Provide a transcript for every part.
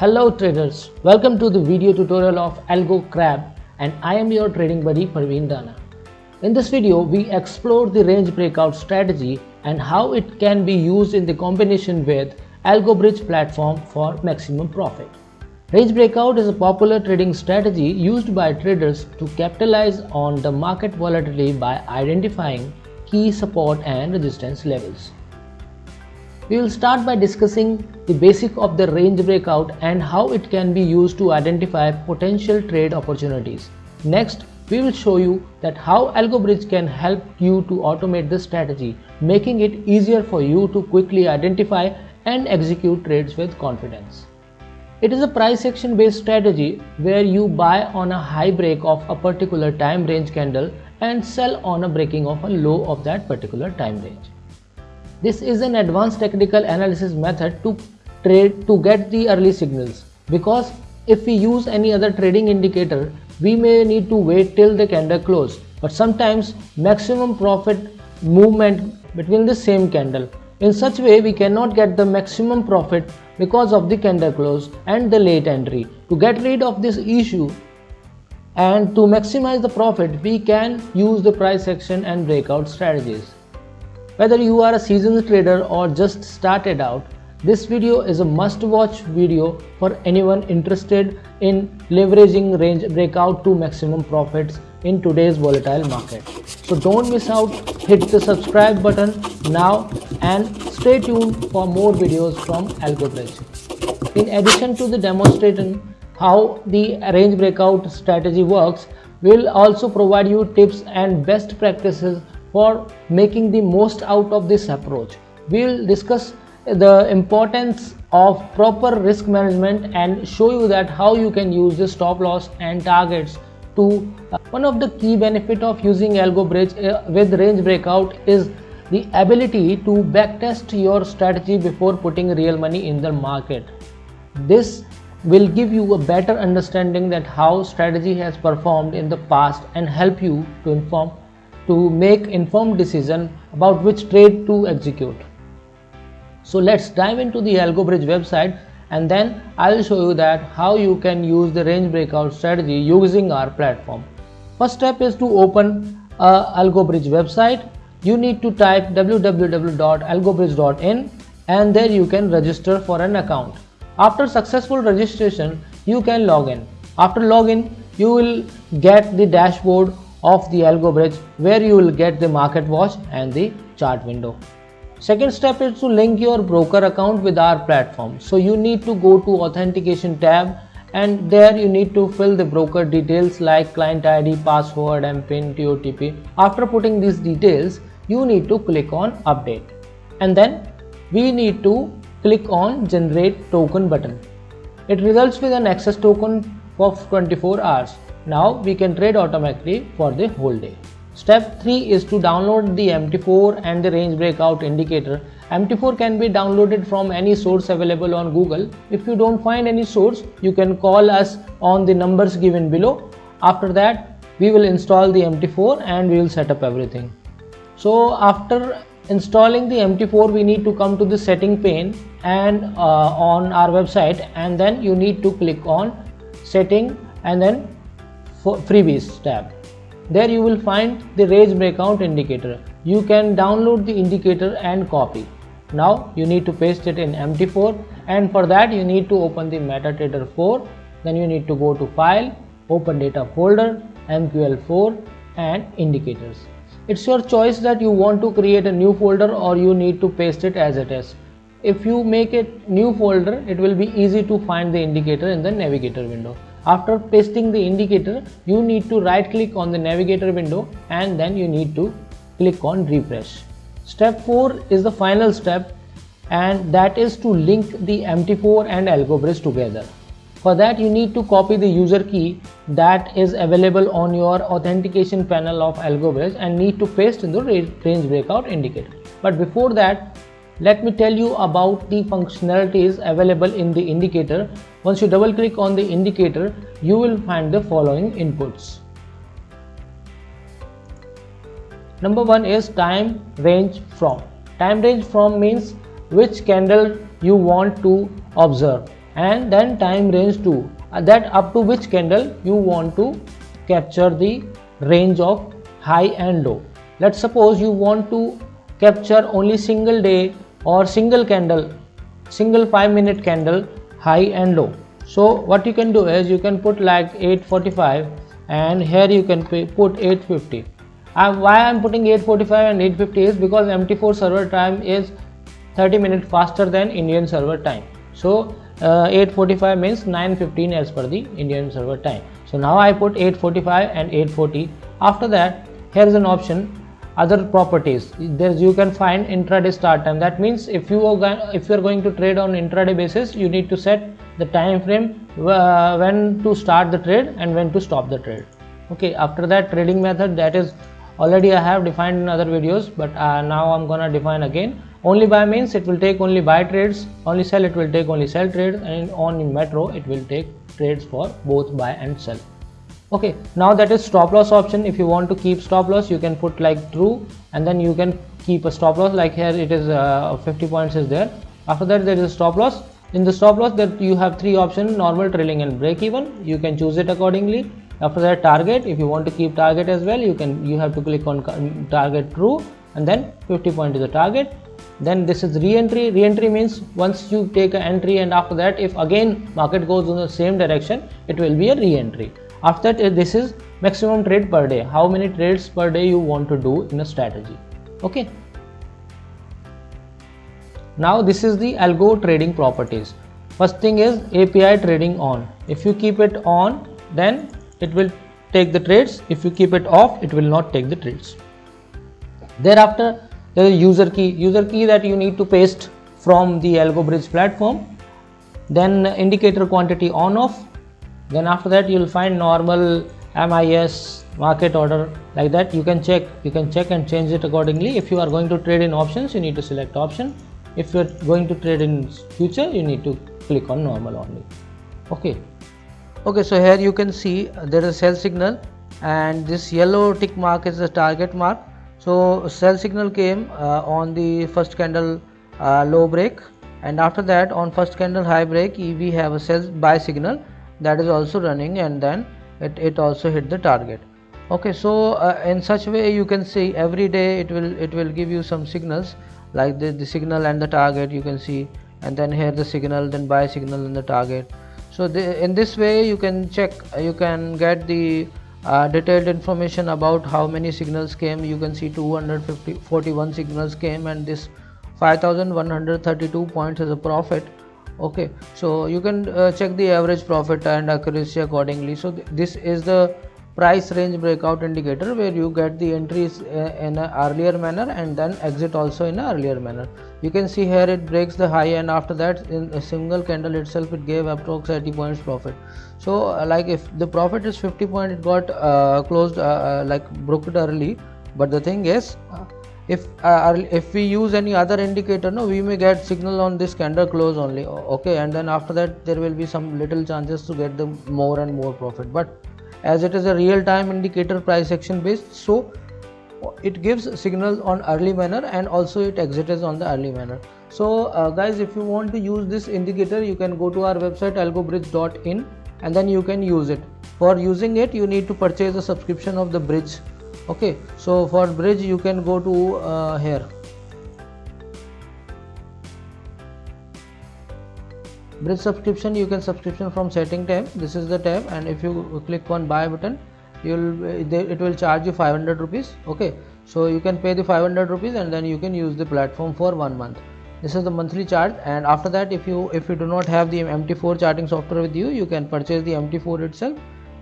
Hello traders, welcome to the video tutorial of Algo Crab and I am your trading buddy Parveen Dana. In this video, we explore the range breakout strategy and how it can be used in the combination with Algo Bridge platform for maximum profit. Range breakout is a popular trading strategy used by traders to capitalize on the market volatility by identifying key support and resistance levels. We will start by discussing the basic of the range breakout and how it can be used to identify potential trade opportunities. Next, we will show you that how AlgoBridge can help you to automate this strategy, making it easier for you to quickly identify and execute trades with confidence. It is a price action based strategy where you buy on a high break of a particular time range candle and sell on a breaking of a low of that particular time range. This is an advanced technical analysis method to trade to get the early signals because if we use any other trading indicator we may need to wait till the candle close but sometimes maximum profit movement between the same candle. In such way we cannot get the maximum profit because of the candle close and the late entry. To get rid of this issue and to maximize the profit we can use the price action and breakout strategies. Whether you are a seasoned trader or just started out, this video is a must watch video for anyone interested in leveraging range breakout to maximum profits in today's volatile market. So don't miss out, hit the subscribe button now and stay tuned for more videos from AlgoBridge. In addition to the demonstration how the range breakout strategy works, we'll also provide you tips and best practices for making the most out of this approach. We'll discuss the importance of proper risk management and show you that how you can use the stop loss and targets to uh, one of the key benefit of using algo bridge uh, with range breakout is the ability to backtest your strategy before putting real money in the market this will give you a better understanding that how strategy has performed in the past and help you to inform to make informed decision about which trade to execute. So let's dive into the AlgoBridge website and then I'll show you that how you can use the range breakout strategy using our platform. First step is to open a AlgoBridge website. You need to type www.algobridge.in and there you can register for an account. After successful registration, you can log in. After login, you will get the dashboard of the algo bridge where you will get the market watch and the chart window. Second step is to link your broker account with our platform. So you need to go to authentication tab and there you need to fill the broker details like client ID, password, MPIN, TOTP. After putting these details, you need to click on update and then we need to click on generate token button. It results with an access token of 24 hours. Now we can trade automatically for the whole day. Step 3 is to download the MT4 and the range breakout indicator. MT4 can be downloaded from any source available on Google. If you don't find any source, you can call us on the numbers given below. After that, we will install the MT4 and we will set up everything. So after installing the MT4, we need to come to the setting pane and uh, on our website and then you need to click on setting and then freebies tab. There you will find the range breakout indicator. You can download the indicator and copy. Now you need to paste it in mt4 and for that you need to open the metatrader 4 then you need to go to file open data folder mql4 and indicators. It's your choice that you want to create a new folder or you need to paste it as it is. If you make a new folder it will be easy to find the indicator in the navigator window after pasting the indicator, you need to right click on the navigator window and then you need to click on refresh. Step 4 is the final step and that is to link the MT4 and AlgoBridge together. For that you need to copy the user key that is available on your authentication panel of AlgoBridge and need to paste in the range breakout indicator. But before that let me tell you about the functionalities available in the indicator. Once you double click on the indicator, you will find the following inputs. Number one is time range from. Time range from means which candle you want to observe and then time range to uh, that up to which candle you want to capture the range of high and low let's suppose you want to capture only single day or single candle single 5 minute candle high and low. So what you can do is you can put like 845 and here you can put 850 uh, why i'm putting 845 and 850 is because mt4 server time is 30 minutes faster than indian server time. So uh, 845 means 915 as per the indian server time. So now i put 845 and 840 after that here is an option other properties. There's you can find intraday start time. That means if you are if you are going to trade on intraday basis you need to set the time frame uh, when to start the trade and when to stop the trade. Okay after that trading method that is already i have defined in other videos but uh, now i'm gonna define again. Only buy means it will take only buy trades only sell it will take only sell trades and on in metro it will take trades for both buy and sell okay now that is stop loss option. If you want to keep stop loss you can put like true and then you can keep a stop loss. Like here it is uh, 50 points is there. After that there is a stop loss. In the stop loss that you have three options normal trailing and break even. You can choose it accordingly. After that target. If you want to keep target as well you can you have to click on target true and then 50 point is the target. Then this is re-entry. Re-entry means once you take an entry and after that if again market goes in the same direction it will be a re-entry after that uh, this is maximum trade per day. How many trades per day you want to do in a strategy? Okay. Now this is the algo trading properties. First thing is api trading on. If you keep it on then it will take the trades. If you keep it off it will not take the trades. Thereafter there is user key. User key that you need to paste from the algo bridge platform. Then indicator quantity on off then after that you will find normal MIS market order like that. You can check you can check and change it accordingly. If you are going to trade in options you need to select option. If you are going to trade in future you need to click on normal only. Okay. Okay so here you can see there is a sell signal and this yellow tick mark is the target mark. So sell signal came uh, on the first candle uh, low break. And after that on first candle high break we have a sell buy signal that is also running and then it, it also hit the target. Okay so uh, in such way you can see every day it will it will give you some signals like the, the signal and the target you can see and then here the signal then buy signal and the target. So the, in this way you can check you can get the uh, detailed information about how many signals came. You can see 250 41 signals came and this 5132 points as a profit okay so you can uh, check the average profit and accuracy accordingly. So th this is the price range breakout indicator where you get the entries uh, in an earlier manner and then exit also in an earlier manner. You can see here it breaks the high and after that. In a single candle itself it gave approx 80 points profit. So uh, like if the profit is 50 point it got uh, closed uh, uh, like broke it early. But the thing is if uh, if we use any other indicator no we may get signal on this candle close only okay? And then after that there will be some little chances to get the more and more profit. But as it is a real time indicator price action based so it gives signals on early manner and also it exits on the early manner. So uh, guys if you want to use this indicator you can go to our website algobridge.in and then you can use it. For using it you need to purchase a subscription of the bridge okay so for bridge you can go to uh, here. Bridge subscription you can subscription from setting tab. This is the tab and if you click on buy button you'll it will charge you 500 rupees. Okay so you can pay the 500 rupees and then you can use the platform for one month. This is the monthly charge and after that if you if you do not have the mt4 charting software with you you can purchase the mt4 itself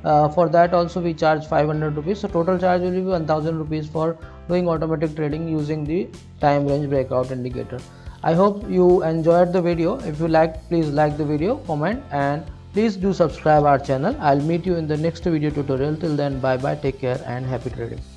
uh, for that also we charge 500 rupees. So total charge will be 1000 rupees for doing automatic trading using the time range breakout indicator. I hope you enjoyed the video. If you like please like the video comment and please do subscribe our channel. I'll meet you in the next video tutorial. Till then bye bye take care and happy trading